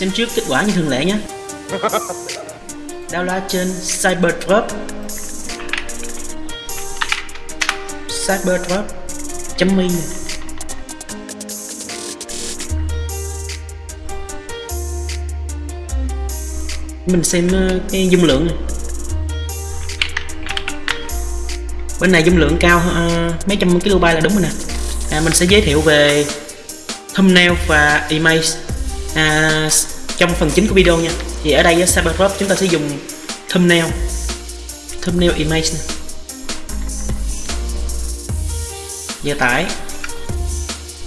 Xem trước kết quả như thường lệ nhé. Download trên Cyberdrop Cyberdrop.me Mình xem ờ, cái dung lượng này. Bên này dung lượng cao uh, mấy trăm kB là đúng rồi nè. À, Mình sẽ giới thiệu về thumbnail và image. À, trong phần chính của video nha. Thì ở đây với Cybercrop chúng ta sẽ dùng thumbnail. Thumbnail image này. giờ tải.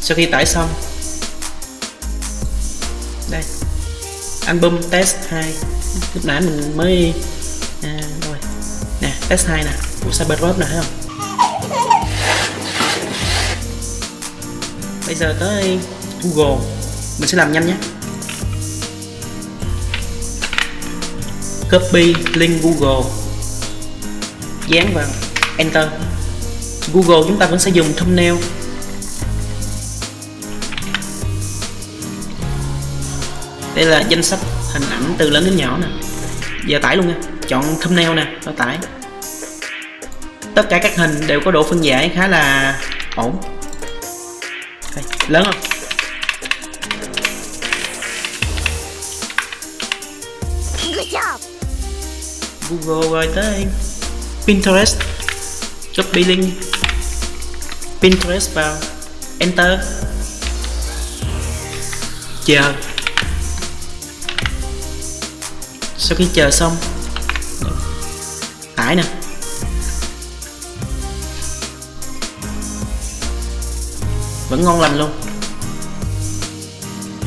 Sau khi tải xong. Đây. Album test 2 lúc nãy mình mới à, rồi. Nè test 2 nè. Của Cybercrop nè thấy không? Bây giờ tới Google. Mình sẽ làm nhanh nhé. Copy link Google. Dán vào enter. Google chúng ta vẫn sẽ dùng thumbnail. Đây là danh sách hình ảnh từ lớn đến nhỏ nè. Giờ tải luôn nha. Chọn thumbnail nè nó tải. Tất cả các hình đều có độ phân giải khá là ổn. Đây, lớn không? Google rồi tới Pinterest. Copy link Pinterest vào. Enter. Chờ. Sau khi chờ xong. Tải nè. Vẫn ngon lành luôn.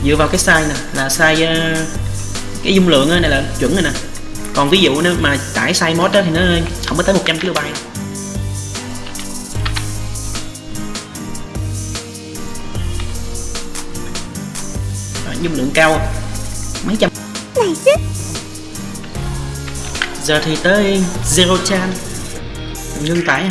Dựa vào cái size nè. Là size ờ, cái dung lượng này là chuẩn rồi nè còn ví dụ nếu mà tải size mod đó thì nó không có tới 100 KB. Dung lượng cao. Mấy trăm. Giờ thì tới zero chan. Ngưng tải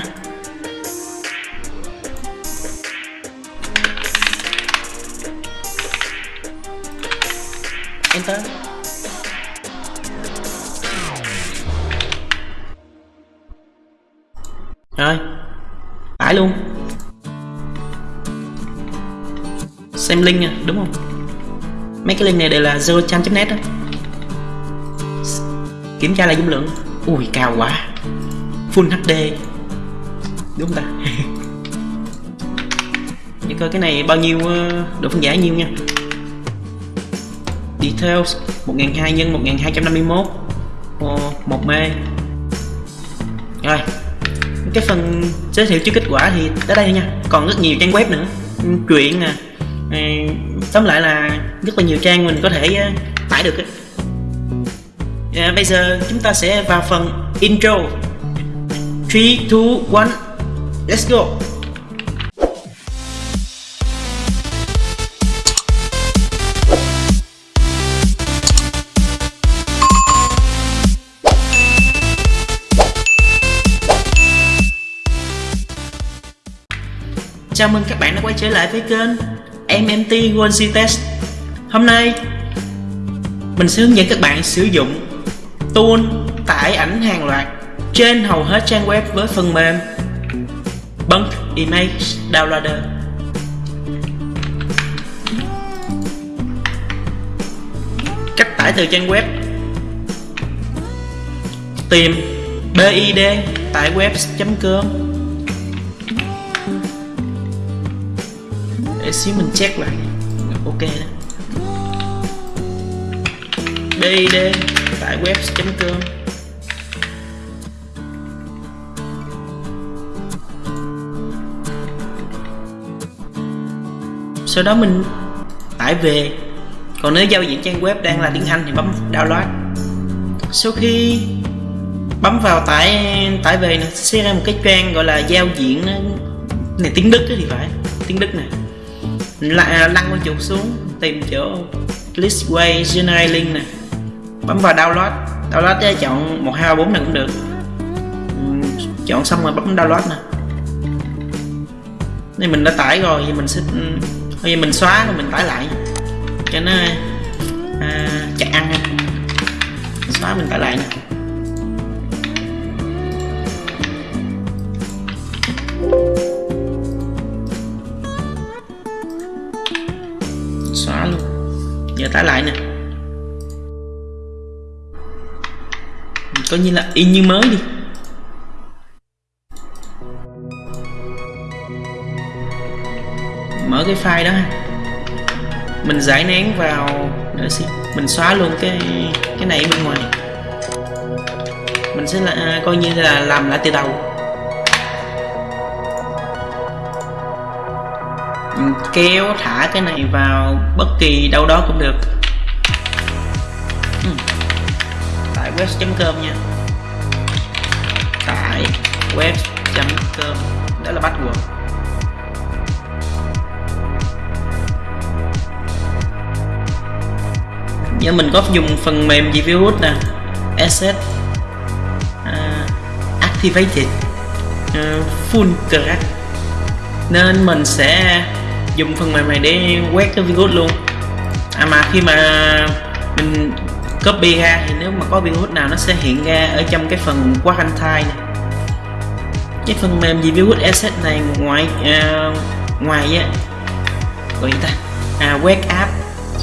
xem link nha à, đúng không? Mấy cái link này đều là zerochan.net đó kiểm tra lại dung lượng. Ui cao quá. Full hd đúng không ta? Để coi cái này bao nhiêu ờ, độ phân giải nhiêu nha. Details 1002 x 1251 1 mê. Rồi cái phần giới thiệu trước kết quả thì tới đây nha. Còn rất nhiều trang web nữa. Chuyện nè à, tóm lại là rất là nhiều trang mình có thể ờ, tải được. À, bây giờ chúng ta sẽ vào phần intro 3, 2, 1 Let's go Chào mừng các bạn đã quay trở lại với kênh MMT One Test. Hôm nay, mình sẽ hướng dẫn các bạn sử dụng tool tải ảnh hàng loạt trên hầu hết trang web với phần mềm Bunk Image Downloader. Cách tải từ trang web. Tìm BID tại web.com để xíu mình check lại. Ok đó. Bd tại web.com sau đó mình tải về. Còn nếu giao diện trang web đang là tiếng Anh thì bấm download. Sau khi bấm vào tải tải về nó sẽ ra một cái trang gọi là giao diện ờ, này tiếng Đức thì phải, tiếng Đức này lăn con chuột xuống tìm chỗ listway generate link nè. Bấm vào download. Download cho chọn một hai bốn này cũng được. Chọn xong rồi bấm download nè. Nên mình đã tải rồi thì mình sẽ bây giờ mình xóa rồi mình tải lại. Cho nó à, chạy ăn ha. Xóa mình tải lại nè. Coi như là y như mới đi. Mở cái file đó ha. Mình giải nén vào để xem mình xóa luôn cái cái này bên ngoài. Mình sẽ là à, coi như là làm lại từ đầu. Mình kéo thả cái này vào bất kỳ đâu đó cũng được. Ừ. tại web.com nha tải web.com đó là password. Nhớ mình có dùng phần mềm gì virus nè. Asset. Uh, activated. Uh, full crack. Nên mình sẽ dùng phần mềm này để quét cái virus luôn. À mà khi mà mình copy ra thì nếu mà có virus nào nó sẽ hiện ra ở trong cái phần quarantine này cái phần mềm gì virus asset này ngoài uh, ngoài á gọi gì ta? À, quét app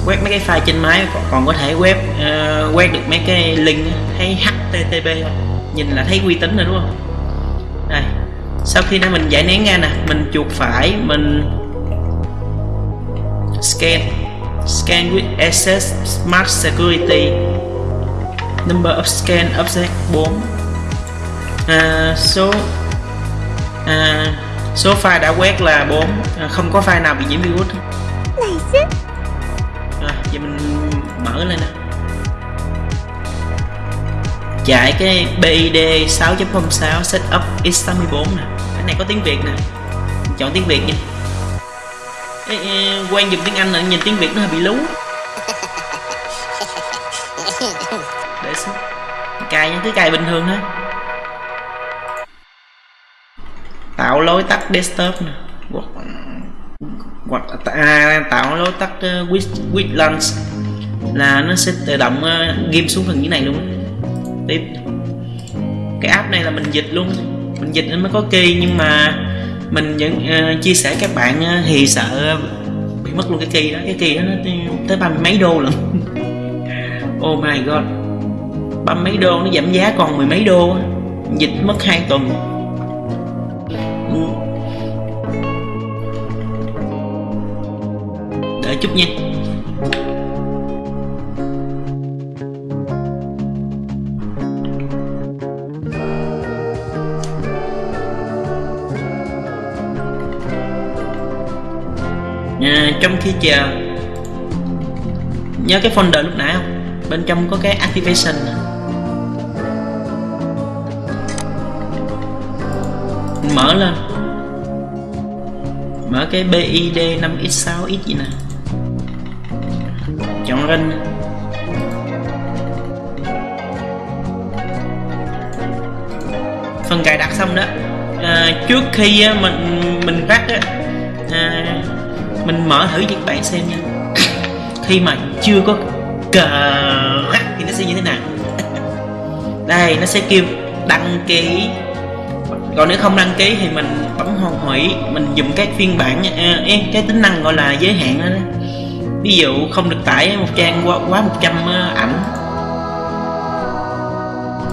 quét mấy cái file trên máy còn còn có thể web uh, à, quét được mấy cái link thấy http nhìn là thấy uy tín rồi đúng không? Đây sau khi đã mình giải nén ra nè mình chuột phải mình scan scan with access smart security. Number of scan object 4 à, số à, số file đã quét là 4 à, không có file nào bị nhiễm virus. Rồi giờ mình mở lên nè. Chạy cái BID 6.06 setup x84 nè. Cái này có tiếng Việt nè. Mình chọn tiếng Việt nha Ê, quen dùng tiếng Anh là nhìn tiếng Việt nó hơi bị lú. Để xuống cài những cứ cài bình thường thôi tạo lối tắt desktop nè. Hoặc à, tạo lối tắt ờ, uh, with, with launch là nó sẽ tự động ờ, uh, ghim xuống phần dưới này luôn tiếp. Cái app này là mình dịch luôn. Mình dịch nên mới có key nhưng mà mình vẫn uh, chia sẻ các bạn uh, thì sợ bị mất luôn cái key đó. Cái key đó nó tới ba mươi mấy đô lận oh my god. Ba mấy đô nó giảm giá còn mười mấy đô dịch mất hai tuần để chút nha. À, trong khi chờ nhớ cái folder lúc nãy không? Bên trong có cái activation mở lên. Mở cái BID 5x6x gì nè. Chọn rinh. Phần cài đặt xong đó. À, trước khi á, mình mình rắc á, à, mình mở thử cho các bạn xem nha. Khi mà chưa có cờ rắc thì nó sẽ như thế nào? Đây nó sẽ kêu đăng ký còn nếu không đăng ký thì mình bấm hoàn hủy mình dùng các phiên bản à, eh, cái tính năng gọi là giới hạn đó, đó. Ví dụ không được tải một trang quá, quá 100 à, ảnh.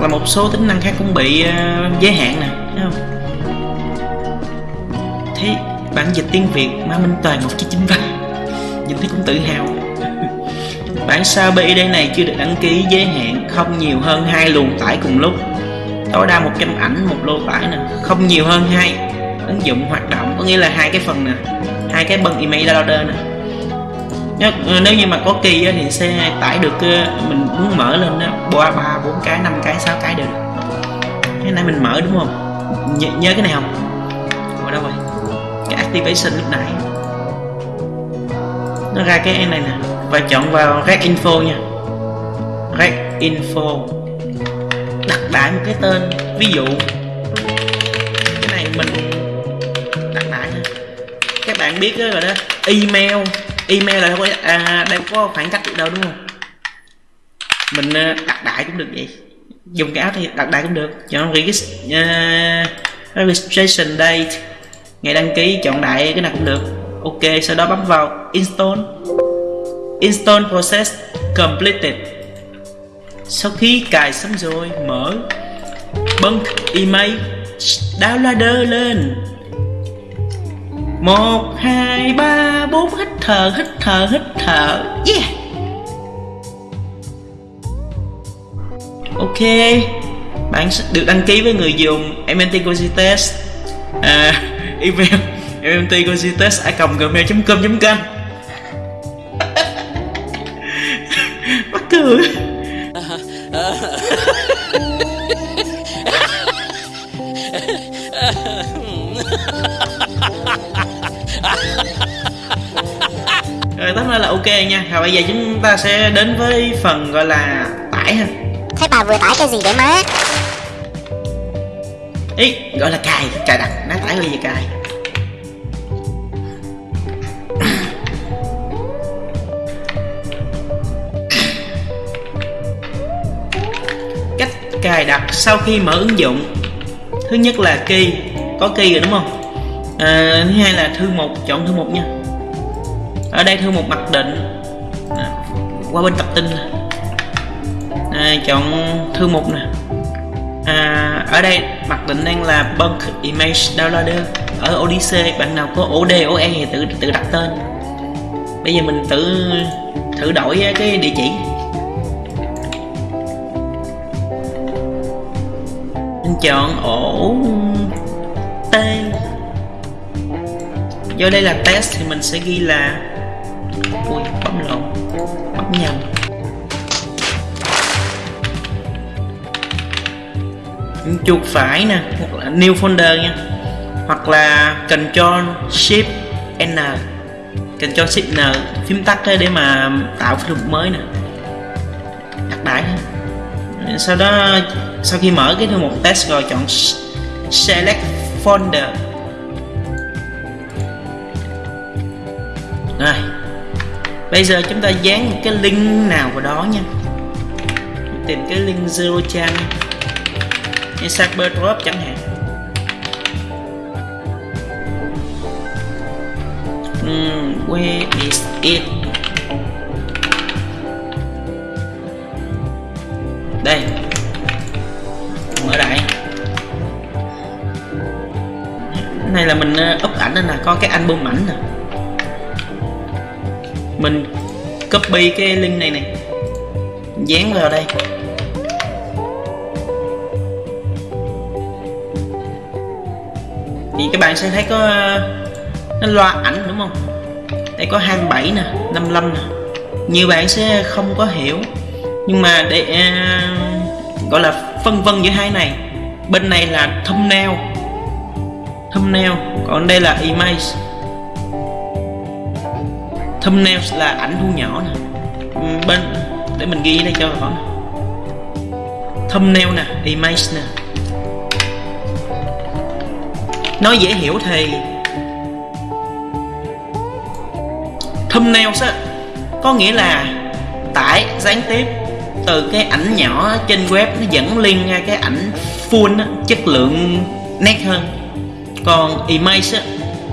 Là một số tính năng khác cũng bị uh, giới hạn nè thấy không? Thế bản dịch tiếng Việt mà Minh Toàn 1993 nhìn thấy cũng tự hào. Bản sao BID này chưa được đăng ký giới hạn không nhiều hơn hai luồng tải cùng lúc tối đa 100 ảnh, một lô tải nè. Không nhiều hơn hai. Ứng dụng hoạt động, có nghĩa là hai cái phần nè. Hai cái băng email downloader nè. Ờ, nếu như mà có kỳ thì sẽ tải được ờ, mình muốn mở lên đó ba ba, bốn cái, năm cái, sáu cái đều được. Cái này mình mở đúng không? Nh, nhớ cái này không? Ở đâu rồi? Cái activation lúc nãy. Nó ra cái này nè. Và chọn vào red info nha. Red info đại một cái tên ví dụ cái này mình đặt đại nha. Các bạn biết rồi đó email email là không có à, đâu có khoảng cách được đâu đúng không? Mình ờ, đặt đại cũng được vậy. Dùng cái áo thì đặt đại cũng được. Chọn regist, uh, ờ, registration date ngày đăng ký chọn đại cái nào cũng được. Ok sau đó bấm vào install. Install process completed sau khi cài xong rồi mở bunk email downloader lên. Một hai ba bốn hít thở hít thở hít thở. Yeah. Ok bạn sẽ được đăng ký với người dùng MNT Cozy Test. À, email mnt cozy test a gmail com com. Mắc cười. Lại là ok nha. Rồi bây giờ chúng ta sẽ đến với phần gọi là tải ha. Thế bà vừa tải cái gì để má? Ý gọi là cài cài đặt nó tải cái gì cài? Cách cài đặt sau khi mở ứng dụng. Thứ nhất là key có key rồi đúng không? À, thứ hai là thư mục chọn thư mục nha ở đây thư mục mặc định. À, qua bên tập tin à, chọn thư mục nè. À, ở đây mặc định đang là bulk image downloader. Ở Odyssey bạn nào có OD OE thì tự tự đặt tên. Bây giờ mình tự thử đổi cái địa chỉ. Mình chọn ổ T. Do đây là test thì mình sẽ ghi là bấm nhầm chuột phải nè, hoặc là new folder nha. Hoặc là control Shift N control Shift N, phím tắt để mà tạo thư mục mới nè. Đặt đại sau đó, sau khi mở cái thư mục test rồi, chọn select folder rồi bây giờ chúng ta dán một cái link nào vào đó nha. Tìm cái link zero chan. Như Cyber Drop chẳng hạn. Uhm, where is it? Đây. Mở đại này là mình ờ, up ảnh nè có cái album ảnh nè mình copy cái link này này. Dán vào đây. Thì các bạn sẽ thấy có nó loa ảnh đúng không? Đây có 27 nè 55 nè. Nhiều bạn sẽ không có hiểu. Nhưng mà để uh, gọi là phân vân giữa hai này bên này là thumbnail. Thumbnail còn đây là image thumbnail là ảnh thu nhỏ nè. Ừ, bên để mình ghi đây cho rõ thumbnail nè image nè. Nói dễ hiểu thì Thumbnail á có nghĩa là tải gián tiếp từ cái ảnh nhỏ trên web nó dẫn liên ra cái ảnh full á, chất lượng nét hơn. Còn image á,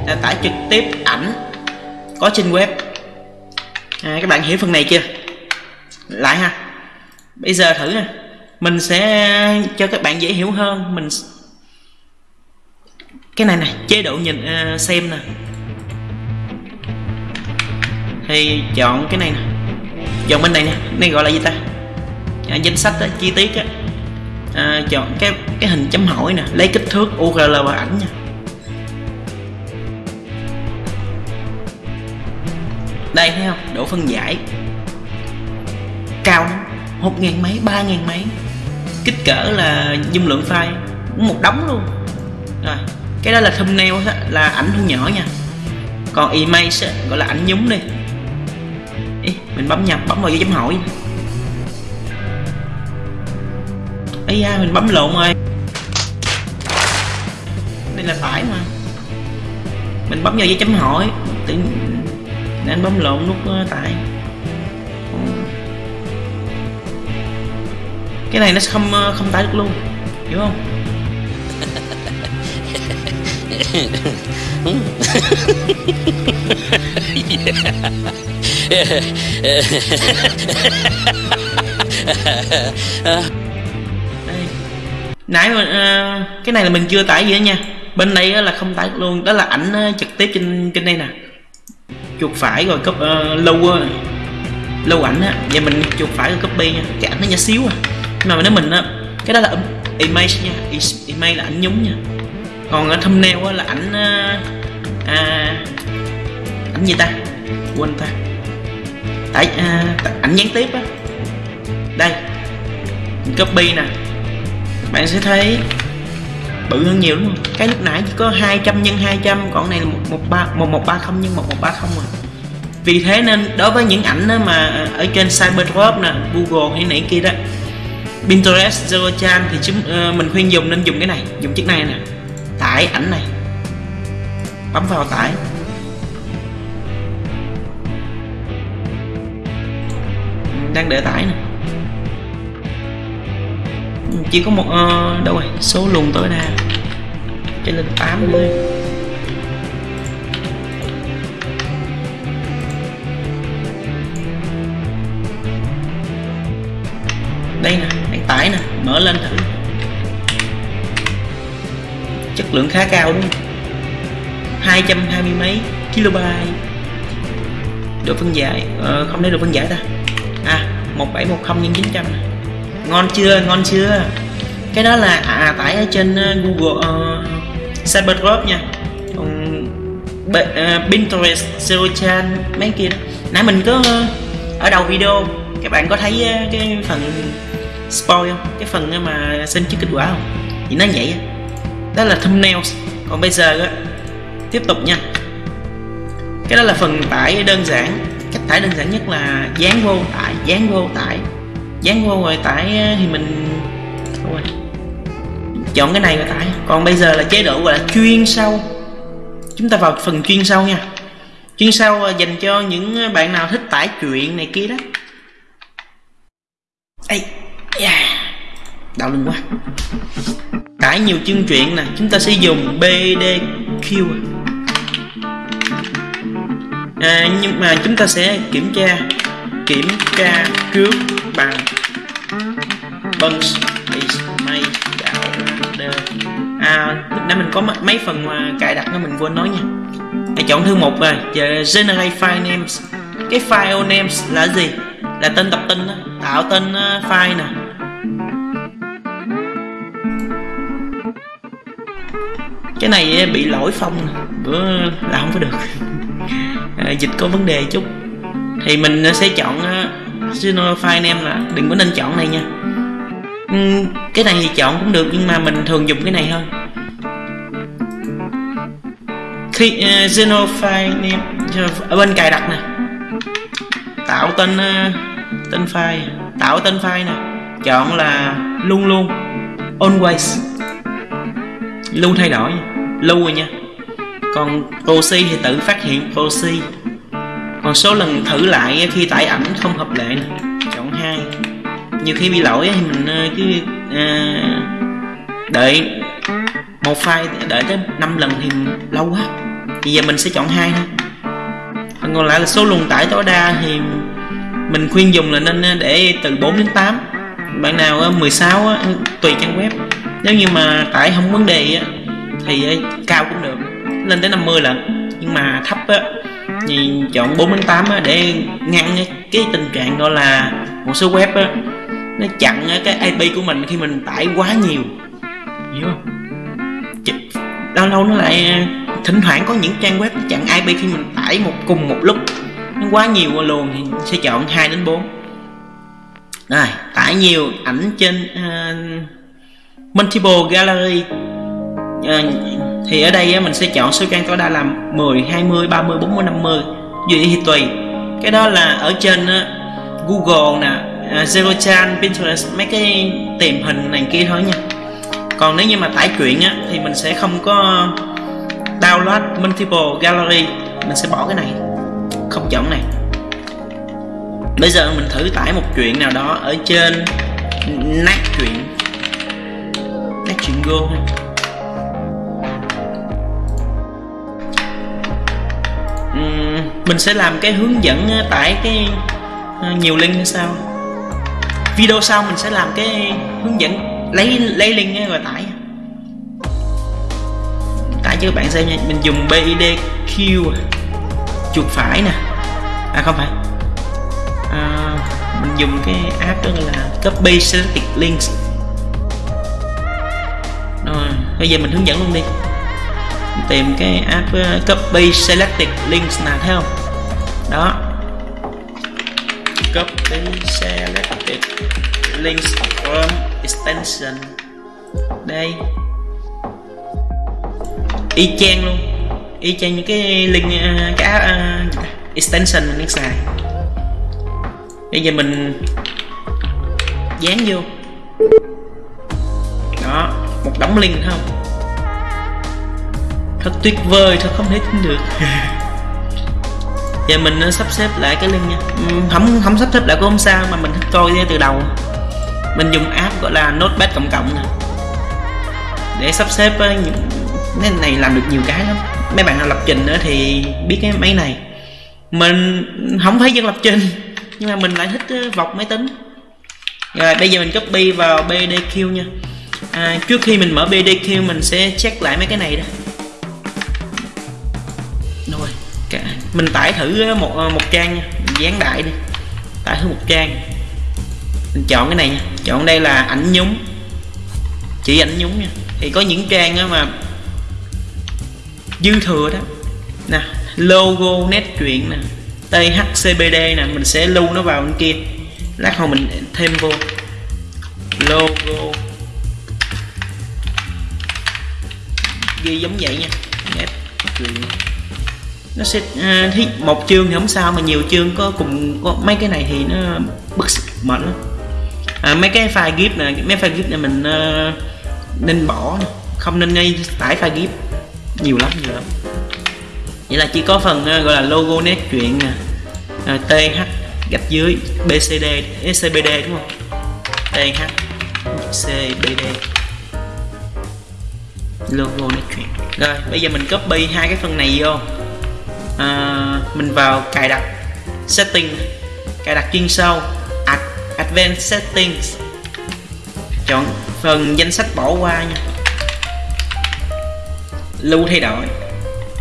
là tải trực tiếp ảnh có trên web à, các bạn hiểu phần này chưa? Lại ha. Bây giờ thử nè. Mình sẽ cho các bạn dễ hiểu hơn. Mình cái này này chế độ nhìn uh, xem nè. Thì chọn cái này nè. Chọn bên này nè. Này gọi là gì ta? À, danh sách đó, chi tiết á. À, chọn cái cái hình chấm hỏi nè. Lấy kích thước URL và ảnh nha. Đây thấy không? Độ phân giải. Cao lắm. Một ngàn mấy ba ngàn mấy. Kích cỡ là dung lượng file. Một đống luôn. Rồi cái đó là thumbnail là ảnh thu nhỏ nha. Còn image gọi là ảnh nhúng đi. Ý, mình bấm nhập bấm vào dấu chấm hỏi. Ấy da mình bấm lộn rồi. Đây là phải mà. Mình bấm vào dấu chấm hỏi. Tự nên bấm lộn nút ờ, tải. Tại cái này nó sẽ không ờ, không tải được luôn. Hiểu không? Đây. nãy mà uh, cái này là mình chưa tải gì hết nha. Bên đây là không tải được luôn. Đó là ảnh trực tiếp trên trên đây nè chuột phải rồi cấp uh, lâu lâu ảnh á và mình chuột phải rồi copy nha. Cái ảnh nó nhỏ xíu à. Nhưng mà nếu mình á cái đó là image nha. Image là ảnh nhúng nha. Còn ở thumbnail á là ảnh ờ, à, ảnh gì ta? Quên ta. Tại à, ảnh gián tiếp á. Đây mình copy nè. Bạn sẽ thấy bự hơn nhiều đúng không? Cái lúc nãy chỉ có 200 nhân 200 còn này là 113 1130 nhân 1130 rồi, vì thế nên đối với những ảnh đó mà ở trên Cyberdrop nè Google hay nãy kia đó Pinterest, Zero Chan thì chúng uh, mình khuyên dùng nên dùng cái này dùng chiếc này nè. Tải ảnh này. Bấm vào tải. Đang để tải nè chỉ có một uh, đâu rồi? Số luồng tối đa. Cho lên 8 thôi đây nè đang tải nè mở lên thử. Chất lượng khá cao đúng không? 220 mấy kilobyte. Độ phân giải ờ, không lấy độ phân giải ta. À 1710 nhân 900 nè ngon chưa? Ngon chưa? Cái đó là à, à tải ở trên ờ, Google ờ, uh, Cyberdrop nha. Còn B, uh, ờ, Pinterest, Serochan mấy kia đó. Nãy mình có uh, ở đầu video các bạn có thấy uh, cái phần spoil không? Cái phần mà xin trước kết quả không? Thì nó vậy đó là thumbnails. Còn bây giờ á tiếp tục nha. Cái đó là phần tải đơn giản. Cách tải đơn giản nhất là dán vô tải dán vô tải dán vô rồi tải ờ, thì mình thôi chọn cái này rồi tải. Còn bây giờ là chế độ gọi là chuyên sâu. Chúng ta vào phần chuyên sâu nha. Chuyên sâu ờ, dành cho những ờ, bạn nào thích tải truyện này kia đó. Ây, yeah. đau lưng quá. Tải nhiều chương truyện nè. Chúng ta sẽ dùng BDQ à, nhưng mà chúng ta sẽ kiểm tra kiểm tra trước bằng bunch is may out đơ à lúc nãy mình có mấy phần cài đặt nó mình quên nói nha. Hãy chọn thư mục rồi giờ generate file names. Cái file names là gì? Là tên tập tin đó. tạo tên ờ, file nè. Cái này ờ, bị lỗi phong bữa là không có được. À, dịch có vấn đề chút. Thì mình ờ, sẽ chọn uh, file name là đừng có nên chọn này nha. Ừm, cái này thì chọn cũng được nhưng mà mình thường dùng cái này hơn. khi uh, xenophile file ở à, bên cài đặt nè. Tạo tên uh, tên file. Tạo tên file nè. Chọn là luôn luôn always. Luôn thay đổi lưu rồi nha. Còn proxy thì tự phát hiện proxy. Còn số lần thử lại khi tải ảnh không hợp lệ nè. Chọn hai nhiều khi bị lỗi thì mình cứ à, đợi một file đợi tới 5 lần thì lâu quá. Thì giờ mình sẽ chọn hai thôi. Còn còn lại là số luồng tải tối đa thì mình khuyên dùng là nên à, để từ 4 đến 8 bạn nào à, 16 tùy trang web. Nếu như mà tải không vấn đề thì à, cao cũng được. Lên tới 50 lần. Nhưng mà thấp thì chọn 4 đến 8 để ngăn cái, tình trạng đó là một số web nó chặn cái IP của mình khi mình tải quá nhiều. Hiểu không? Lâu lâu nó lại ờ, thỉnh thoảng có những trang web nó chặn IP khi mình tải một cùng một lúc. Nó quá nhiều luôn thì sẽ chọn 2 đến 4 rồi tải nhiều ảnh trên uh, multiple gallery. Ờ, thì ở đây mình sẽ chọn số trang tối đa là 10, 20, 30, 40, 50 gì thì tùy. Cái đó là ở trên Google nè Ờ, Zero Chan, Pinterest mấy cái tìm hình này kia thôi nha. Còn nếu như mà tải truyện á thì mình sẽ không có download multiple gallery. Mình sẽ bỏ cái này không chọn này. Bây giờ mình thử tải một chuyện nào đó ở trên nát chuyện. Nát chuyện go mình sẽ làm cái hướng dẫn ờ, tải cái ờ, nhiều link hay sao? Video sau mình sẽ làm cái hướng dẫn lấy lấy link rồi tải. Tải cho các bạn xem nha mình dùng BIDQ à. chuột phải nè. À không phải. À, mình dùng cái app đó gọi là copy selected links. Rồi bây giờ mình hướng dẫn luôn đi. Mình tìm cái app ờ, copy selected links nào thấy không? Đó. Copy link links from extension. Đây. Y chang luôn. Y chang những cái link uh, cái uh, extension mình đang xài. Bây giờ mình dán vô. Đó một đống link không? Thật tuyệt vời thật không thể tin được. giờ mình ờ, sắp xếp lại cái link nha. Ừ, không không sắp xếp lại cũng không sao mà mình thích coi từ đầu. Mình dùng app gọi là notepad cộng cộng nè. Để sắp xếp ờ, những cái này làm được nhiều cái lắm. Mấy bạn nào lập trình nữa thì biết cái máy này. Mình không phải dân lập trình nhưng mà mình lại thích ờ, vọc máy tính. Rồi bây giờ mình copy vào BDQ nha. À, trước khi mình mở BDQ mình sẽ check lại mấy cái này đó. Mình tải thử ờ, một ờ, một trang nha. Dán đại đi. Tải thử một trang. Mình chọn cái này nha. Chọn đây là ảnh nhúng. Chỉ ảnh nhúng nha. Thì có những trang mà dư thừa đó. Nè, logo nét truyện nè THCBD nè, mình sẽ lưu nó vào bên kia. Lát hồi mình thêm vô. Logo. Ghi giống vậy nha. Nét truyện nó sẽ à, thì một chương thì không sao mà nhiều chương có cùng có mấy cái này thì nó bức mệt lắm. À, mấy cái file gif này mấy file gif này mình uh, nên bỏ không nên ngay tải file gif. Nhiều lắm nhiều lắm. Vậy là chỉ có phần uh, gọi là logo nét truyện nè à, uh, th gạch dưới bcd scbd đúng không? Th cbd logo nét truyện rồi bây giờ mình copy hai cái phần này vô à, mình vào cài đặt setting cài đặt chuyên sâu Ad, advanced settings. Chọn phần danh sách bỏ qua nha. Lưu thay đổi.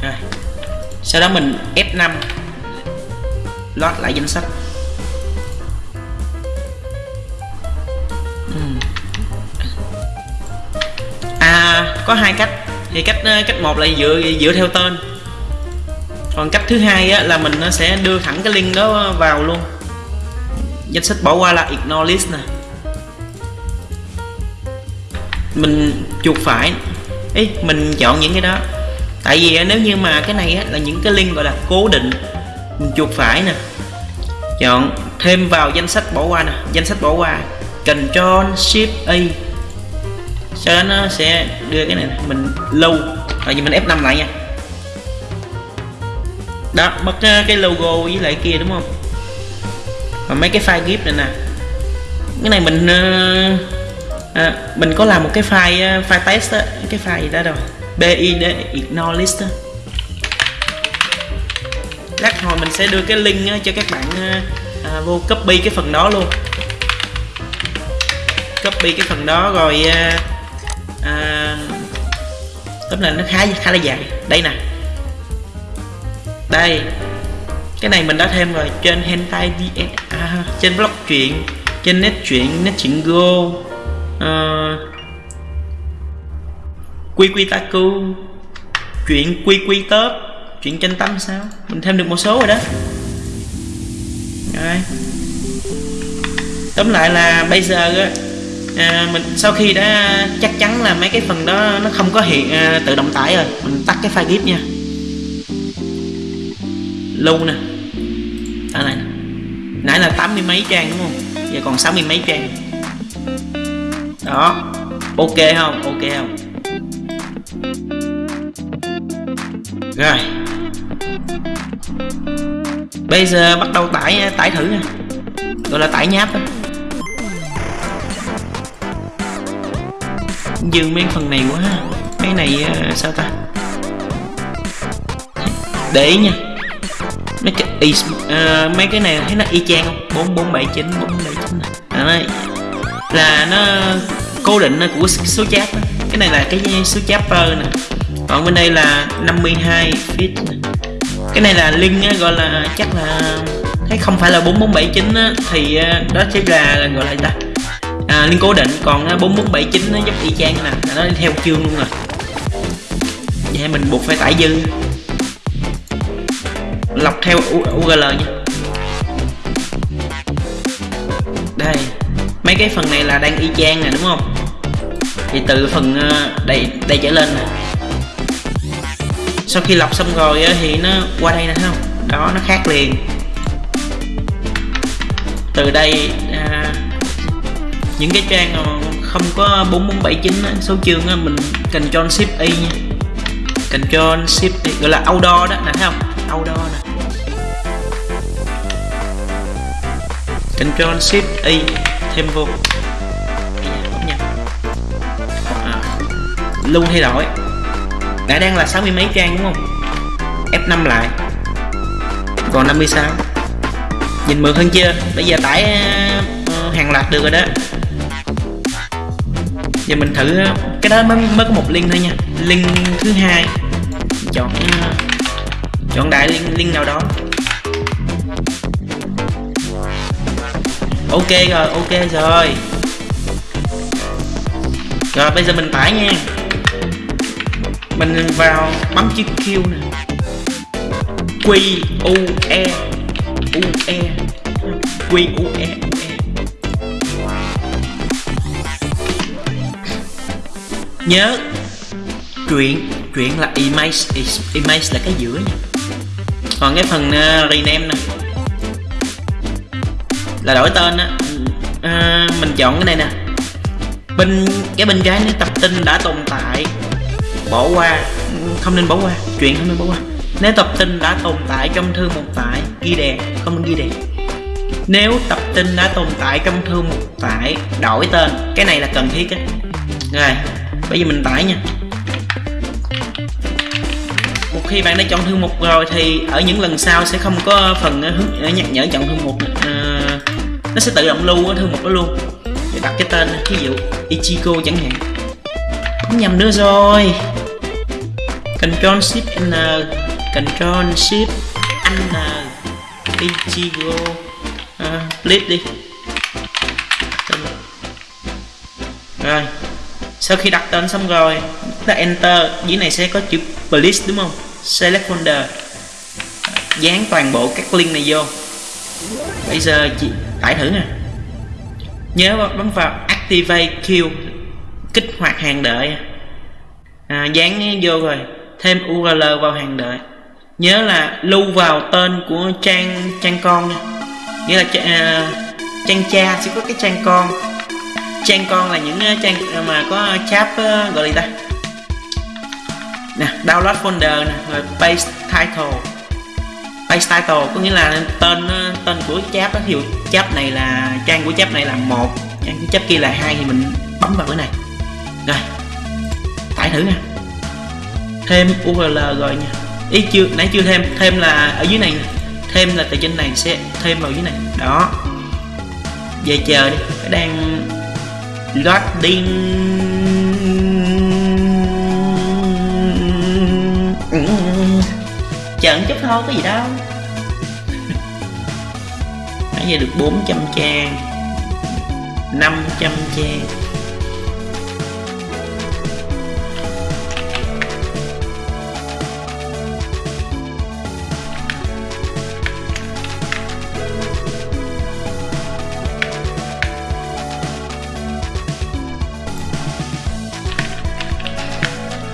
Rồi. Sau đó mình F5 load lại danh sách. Hmm. À có hai cách. Thì cách ờ, cách một là dựa dựa theo tên còn cách thứ hai á, là mình nó sẽ đưa thẳng cái link đó vào luôn. Danh sách bỏ qua là ignore list nè. Mình chuột phải. Ý mình chọn những cái đó. Tại vì nếu như mà cái này á, là những cái link gọi là cố định mình chuột phải nè. Chọn thêm vào danh sách bỏ qua nè. Danh sách bỏ qua. Ctrl Shift A. Sau đó nó sẽ đưa cái này mình lưu tại vì mình F5 lại nha đó mất ờ, cái logo với lại kia đúng không? Và mấy cái file gif này nè. Cái này mình à, mình có làm một cái file file test á cái file gì đó rồi bid ignore list á. Lát hồi mình sẽ đưa cái link cho các bạn à, vô copy cái phần đó luôn. Copy cái phần đó rồi à, à, tóm lại nó khá khá là dài. Đây nè đây. Cái này mình đã thêm rồi trên hentai vn à, trên blog truyện trên net truyện net truyện go ờ, uh, quy quy taku chuyện quy quy tớp chuyện tranh tâm sao? Mình thêm được một số rồi đó. Rồi. Tóm lại là bây giờ á à, mình sau khi đã chắc chắn là mấy cái phần đó nó không có hiện à, tự động tải rồi mình tắt cái file gif nha lưu nè. Đó này. Nãy là tám mươi mấy trang đúng không? Giờ còn sáu mươi mấy trang. Đó. Ok không? Ok không? Rồi. Bây giờ bắt đầu tải tải thử nè, gọi là tải nháp đó. dừng mấy phần này quá mấy này ờ, sao ta? Để ý nha mấy cái y, uh, mấy cái này thấy nó y chang không? Bốn bốn bảy chín bốn bảy chín này. À, là nó cố định của số cháp cái này là cái số chapter nè. Còn bên đây là 52 feet cái này là link gọi là chắc là thấy không phải là 4479 á, thì ờ, đó sẽ là gọi là ta? À, liên cố định còn ờ, 4479 nó giúp y chang nè. Nó đi theo chương luôn rồi vậy mình buộc phải tải dư lọc theo URL nha. Đây mấy cái phần này là đang y chang nè đúng không? Thì từ phần ờ, đây đây trở lên nè. Sau khi lọc xong rồi thì nó qua đây nè thấy không? Đó nó khác liền. Từ đây à, những cái trang không có 4479 số chương á, mình Ctrl Shift Y nha. Ctrl Shift Y gọi là outdoor đó nè thấy không? Outdoor nè. Ctrl Shift Y thêm vô. À, luôn thay đổi. Đã đang là 60 mấy trang đúng không? F5 lại. Còn 56 nhìn mượt hơn chưa? Bây giờ tải ờ, hàng loạt được rồi đó. Giờ mình thử ờ, cái đó mới mới có một link thôi nha. Link thứ hai. Chọn ờ, chọn đại link, link nào đó. Ok rồi ok rồi. Rồi bây giờ mình tải nha. Mình vào bấm chữ Q nè. Q U E U E. Q U E U E. Nhớ chuyện chuyện là image image là cái giữa nha. Còn cái phần uh, rename nè là đổi tên á. À, mình chọn cái này nè. Bên cái bên trái tập tin đã tồn tại. Bỏ qua. Không nên bỏ qua. Chuyện không nên bỏ qua. Nếu tập tin đã tồn tại trong thư mục tải ghi đè không nên ghi đè nếu tập tin đã tồn tại trong thư mục tải đổi tên. Cái này là cần thiết á. Rồi bây giờ mình tải nha. Một khi bạn đã chọn thư mục rồi thì ở những lần sau sẽ không có phần ờ, ờ, nhắc nhở chọn thư mục à, nó sẽ tự động lưu ở thư mục đó luôn. Để đặt cái tên ví dụ Ichigo chẳng hạn. Không nhầm nữa rồi. Control Shift N Control Shift N Ichigo. À, Split đi. Rồi. Sau khi đặt tên xong rồi ta enter. Dưới này sẽ có chữ please đúng không? Select folder. Dán toàn bộ các link này vô. Bây giờ chị tải thử nè nhớ bấm vào activate queue kích hoạt hàng đợi. À, dán vô rồi thêm url vào hàng đợi. Nhớ là lưu vào tên của trang trang con nha. Nghĩa là uh, trang cha sẽ có cái trang con. Trang con là những à, trang à, mà có chap uh, gọi là gì ta? Nè download folder nè rồi paste title page title, có nghĩa là tên ờ, tên của chap đó ví dụ chap này là, trang của chap này là một, trang của chap kia là hai thì mình bấm vào cái này. Rồi, tải thử nha. Thêm url rồi nha. Ý chưa, nãy chưa thêm thêm là ở dưới này thêm là từ trên này sẽ thêm vào dưới này. Đó. Về chờ đi đang loading. Chờ chút thôi, có gì đâu. Nãy giờ được 400 trang 500 trang.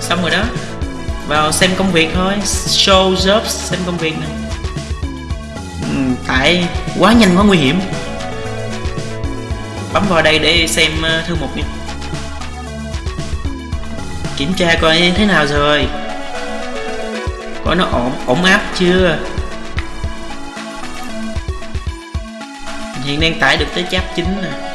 Xong rồi đó vào xem công việc thôi. Show jobs xem công việc này. Ừ, tại quá nhanh, quá nguy hiểm. Bấm vào đây để xem ờ, thư mục nha. Kiểm tra coi thế nào rồi. Coi nó ổn ổn áp chưa? Hiện đang tải được tới chap chính nè.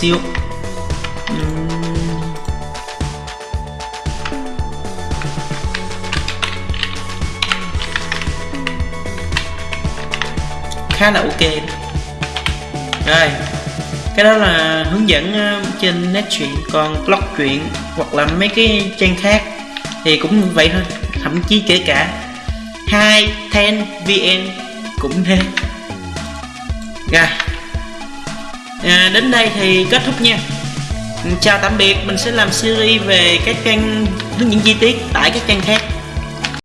Xíu. Khá là ok. Rồi, cái đó là hướng dẫn ờ, trên net truyện, còn blog truyện hoặc là mấy cái trang khác thì cũng vậy thôi, thậm chí kể cả. Hai ten vn cũng thế. Rồi à, đến đây thì kết thúc nha. Chào tạm biệt mình sẽ làm series về các trang những chi tiết tại các trang khác.